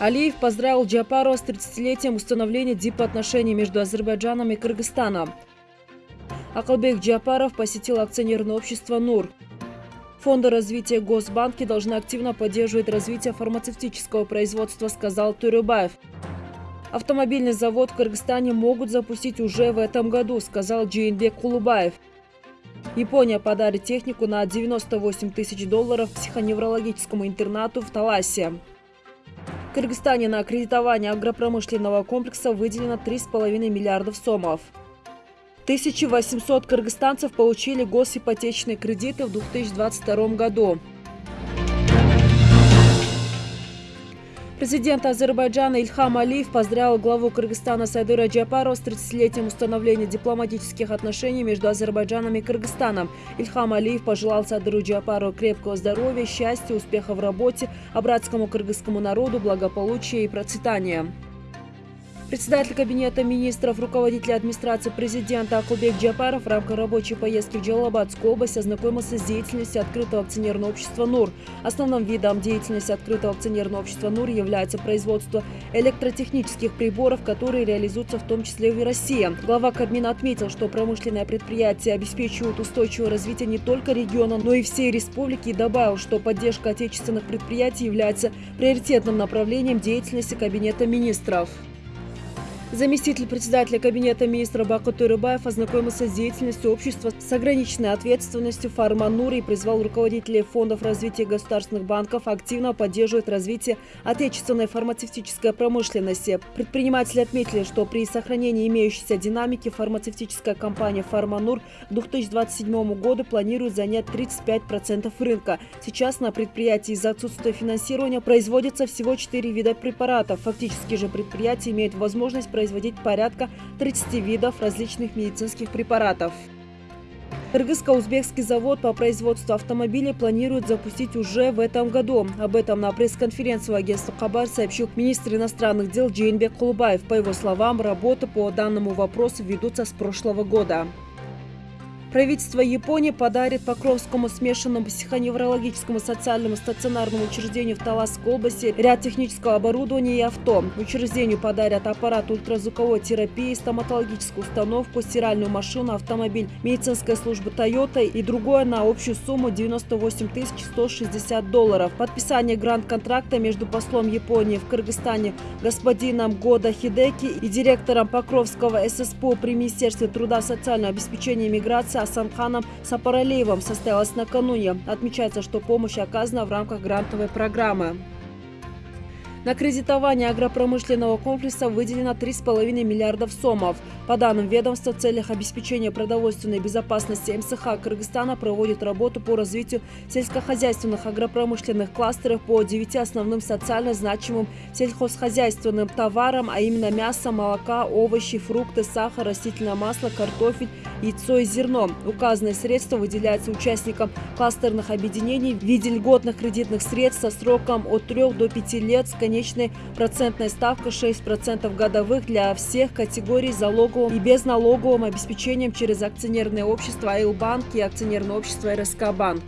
Алиев поздравил Джапарова с 30-летием установления дипотношений между Азербайджаном и Кыргызстаном. Акалбек Джапаров посетил акционерное общество «НУР». Фонды развития Госбанки должны активно поддерживать развитие фармацевтического производства, сказал Турюбаев. Автомобильный завод в Кыргызстане могут запустить уже в этом году, сказал Джейнбек Кулубаев. Япония подарит технику на 98 тысяч долларов психоневрологическому интернату в Таласе. В Кыргызстане на аккредитование агропромышленного комплекса выделено 3,5 миллиардов сомов. 1800 кыргызстанцев получили госипотечные кредиты в 2022 году. Президент Азербайджана Ильхам Алиев поздравил главу Кыргызстана Сайдыра Джапарова с 30-летием установления дипломатических отношений между Азербайджаном и Кыргызстаном. Ильхам Алиев пожелал Сайдыру Джапарову крепкого здоровья, счастья, успеха в работе, а братскому кыргызскому народу благополучия и процветания. Председатель Кабинета министров, руководитель администрации президента Акубек Джапаров в рамках рабочей поездки в Джалабадскую область ознакомился с деятельностью открытого акционерного общества «НУР». Основным видом деятельности открытого акционерного общества «НУР» является производство электротехнических приборов, которые реализуются в том числе и в России. Глава Кабмина отметил, что промышленные предприятия обеспечивают устойчивое развитие не только региона, но и всей республики и добавил, что поддержка отечественных предприятий является приоритетным направлением деятельности Кабинета министров. Заместитель председателя Кабинета министра Бакут Рыбаев ознакомился с деятельностью общества с ограниченной ответственностью «Фарманур» и призвал руководителей фондов развития государственных банков активно поддерживать развитие отечественной фармацевтической промышленности. Предприниматели отметили, что при сохранении имеющейся динамики фармацевтическая компания «Фарманур» к 2027 году планирует занять 35% рынка. Сейчас на предприятии из-за отсутствия финансирования производится всего 4 вида препаратов. Фактически же предприятие имеет возможность производить производить порядка 30 видов различных медицинских препаратов. Кыргызско-узбекский завод по производству автомобилей планирует запустить уже в этом году. Об этом на пресс-конференции агентства Хабар сообщил министр иностранных дел Джейнбек Кулубаев. По его словам, работы по данному вопросу ведутся с прошлого года. Правительство Японии подарит Покровскому смешанному психоневрологическому социальному стационарному учреждению в Таласской области ряд технического оборудования и авто. Учреждению подарят аппарат ультразвуковой терапии, стоматологическую установку, стиральную машину, автомобиль медицинской службы Toyota и другое на общую сумму 98 160 долларов. Подписание грант-контракта между послом Японии в Кыргызстане господином Года Хидеки и директором Покровского ССПО при Министерстве труда, социального обеспечения и миграции Асанханом Сапаралеевым состоялась накануне. Отмечается, что помощь оказана в рамках грантовой программы. На кредитование агропромышленного комплекса выделено 3,5 миллиардов сомов. По данным ведомства, в целях обеспечения продовольственной безопасности МСХ Кыргызстана проводит работу по развитию сельскохозяйственных агропромышленных кластеров по 9 основным социально значимым сельхозхозяйственным товарам, а именно мясо, молока, овощи, фрукты, сахар, растительное масло, картофель, яйцо и зерно. Указанные средства выделяются участникам кластерных объединений в виде льготных кредитных средств со сроком от 3 до 5 лет с конечной процентной ставкой 6% годовых для всех категорий залоговым и безналоговым обеспечением через акционерное общество «Айлбанк» и акционерное общество «РСК Банк».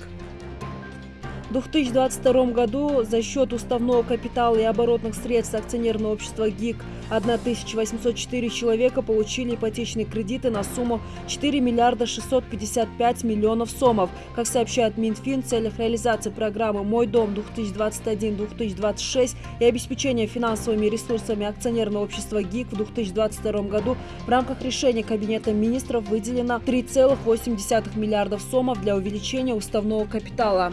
В 2022 году за счет уставного капитала и оборотных средств акционерного общества ГИК 1804 человека получили ипотечные кредиты на сумму 4 миллиарда 655 миллионов сомов. Как сообщает Минфин, в целях реализации программы «Мой дом 2021-2026» и обеспечения финансовыми ресурсами акционерного общества ГИК в 2022 году в рамках решения Кабинета министров выделено 3,8 миллиардов сомов для увеличения уставного капитала.